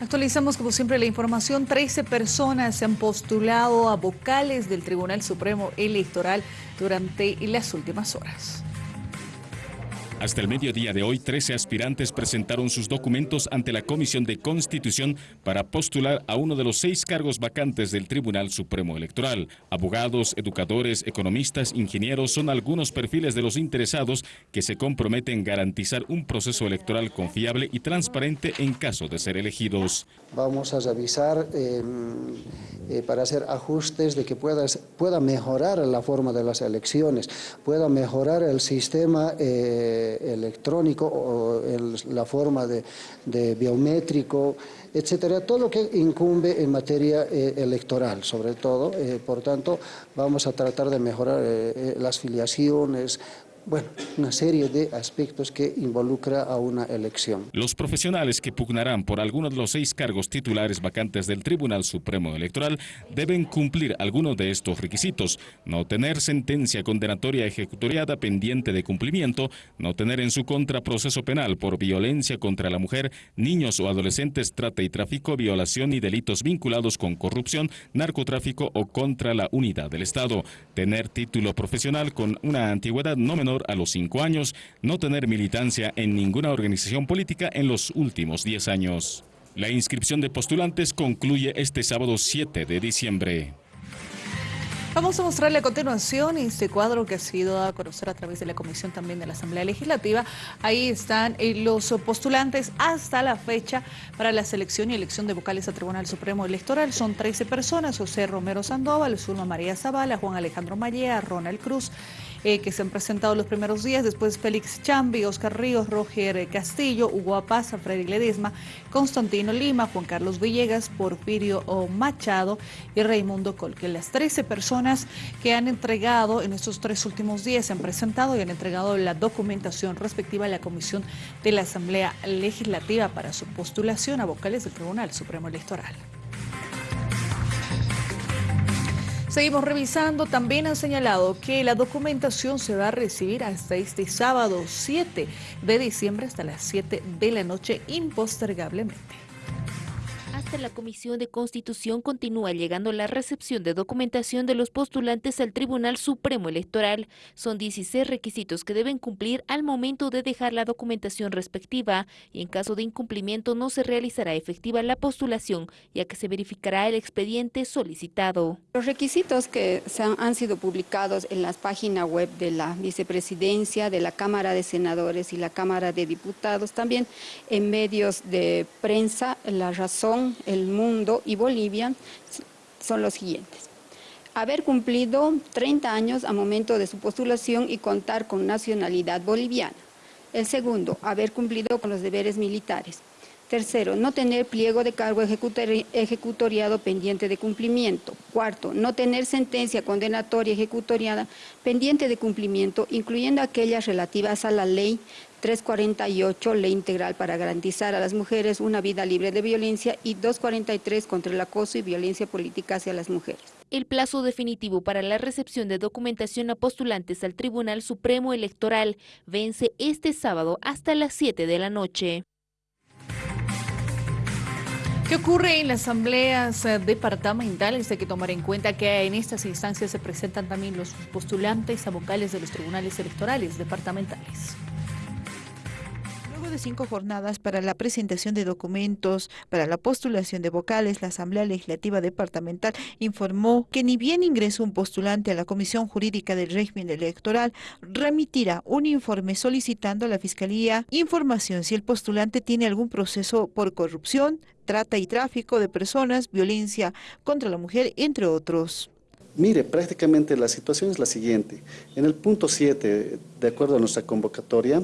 Actualizamos como siempre la información. 13 personas se han postulado a vocales del Tribunal Supremo Electoral durante las últimas horas. Hasta el mediodía de hoy, 13 aspirantes presentaron sus documentos ante la Comisión de Constitución para postular a uno de los seis cargos vacantes del Tribunal Supremo Electoral. Abogados, educadores, economistas, ingenieros son algunos perfiles de los interesados que se comprometen a garantizar un proceso electoral confiable y transparente en caso de ser elegidos. Vamos a revisar em, eh, para hacer ajustes de que pueda, pueda mejorar la forma de las elecciones, pueda mejorar el sistema eh, electrónico o la forma de, biométrico, etcétera, todo lo que incumbe en materia eh, electoral, sobre todo. Por tanto, vamos a tratar de mejorar las filiaciones, bueno, una serie de aspectos que involucra a una elección. Los profesionales que pugnarán por alguno de los seis cargos titulares vacantes del Tribunal Supremo Electoral deben cumplir algunos de estos requisitos. No tener sentencia condenatoria ejecutoriada pendiente de cumplimiento, no tener en su contra proceso penal por violencia contra la mujer, niños o adolescentes, trata y tráfico, violación y delitos vinculados con corrupción, narcotráfico o contra la unidad del Estado. Tener título profesional con una antigüedad no menor a los cinco años, no tener militancia en ninguna organización política en los últimos 10 años. La inscripción de postulantes concluye este sábado 7 de diciembre. Vamos a mostrarle a continuación este cuadro que ha sido a conocer a través de la comisión también de la Asamblea Legislativa. Ahí están eh, los postulantes hasta la fecha para la selección y elección de vocales a Tribunal Supremo Electoral. Son 13 personas, José Romero Sandoval, Zulma María Zavala, Juan Alejandro Mallea, Ronald Cruz, eh, que se han presentado los primeros días, después Félix Chambi, Oscar Ríos, Roger Castillo, Hugo Apaza, Freddy Ledesma, Constantino Lima, Juan Carlos Villegas, Porfirio Machado y Raimundo Colque. Las 13 personas que han entregado en estos tres últimos días, se han presentado y han entregado la documentación respectiva a la Comisión de la Asamblea Legislativa para su postulación a vocales del Tribunal Supremo Electoral. Seguimos revisando. También han señalado que la documentación se va a recibir hasta este sábado 7 de diciembre hasta las 7 de la noche impostergablemente la Comisión de Constitución continúa llegando la recepción de documentación de los postulantes al Tribunal Supremo Electoral. Son 16 requisitos que deben cumplir al momento de dejar la documentación respectiva y en caso de incumplimiento no se realizará efectiva la postulación ya que se verificará el expediente solicitado. Los requisitos que han, sido publicados en las páginas web de la Vicepresidencia, de la Cámara de Senadores y la Cámara de Diputados, también en medios de prensa, La Razón, el mundo y Bolivia son los siguientes. Haber cumplido 30 años a momento de su postulación y contar con nacionalidad boliviana. El segundo, haber cumplido con los deberes militares. Tercero, no tener pliego de cargo ejecutoriado pendiente de cumplimiento. Cuarto, no tener sentencia condenatoria ejecutoriada pendiente de cumplimiento, incluyendo aquellas relativas a la ley 348, ley integral para garantizar a las mujeres una vida libre de violencia y 243 contra el acoso y violencia política hacia las mujeres. El plazo definitivo para la recepción de documentación a postulantes al Tribunal Supremo Electoral vence este sábado hasta las 7 de la noche. ¿Qué ocurre en las asambleas eh, departamentales? Hay que tomar en cuenta que en estas instancias se presentan también los postulantes a vocales de los tribunales electorales departamentales de cinco jornadas para la presentación de documentos para la postulación de vocales, la Asamblea Legislativa Departamental informó que ni bien ingresó un postulante a la Comisión Jurídica del Régimen Electoral, remitirá un informe solicitando a la Fiscalía información si el postulante tiene algún proceso por corrupción, trata y tráfico de personas, violencia contra la mujer, entre otros. Mire, prácticamente la situación es la siguiente. En el punto 7, de acuerdo a nuestra convocatoria,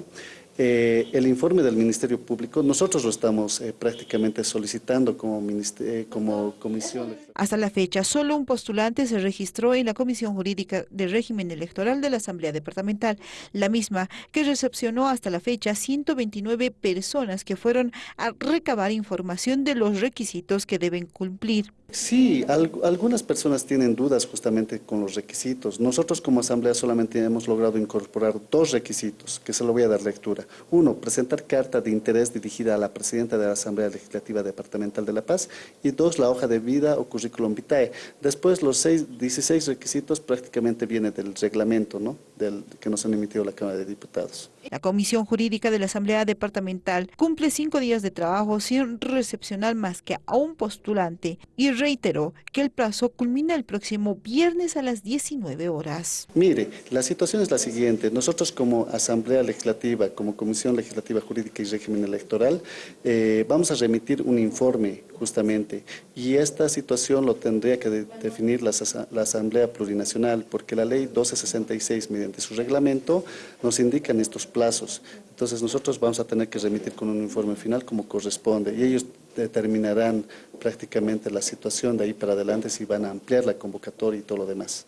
eh, el informe del Ministerio Público, nosotros lo estamos eh, prácticamente solicitando como, eh, como comisión. Hasta la fecha, solo un postulante se registró en la Comisión Jurídica de Régimen Electoral de la Asamblea Departamental, la misma que recepcionó hasta la fecha 129 personas que fueron a recabar información de los requisitos que deben cumplir. Sí, algunas personas tienen dudas justamente con los requisitos. Nosotros como Asamblea solamente hemos logrado incorporar dos requisitos, que se lo voy a dar lectura. Uno, presentar carta de interés dirigida a la Presidenta de la Asamblea Legislativa Departamental de La Paz. Y dos, la hoja de vida o currículum vitae. Después, los seis, 16 requisitos prácticamente vienen del reglamento ¿no? del, que nos han emitido la Cámara de Diputados. La Comisión Jurídica de la Asamblea Departamental cumple cinco días de trabajo sin recepcionar más que a un postulante y reiteró que el plazo culmina el próximo viernes a las 19 horas. Mire, la situación es la siguiente. Nosotros como Asamblea Legislativa, como Comisión Legislativa Jurídica y Régimen Electoral, eh, vamos a remitir un informe justamente y esta situación lo tendría que definir la, la Asamblea Plurinacional porque la ley 1266 mediante su reglamento nos indican estos plazos. Entonces nosotros vamos a tener que remitir con un informe final como corresponde y ellos determinarán prácticamente la situación de ahí para adelante si van a ampliar la convocatoria y todo lo demás.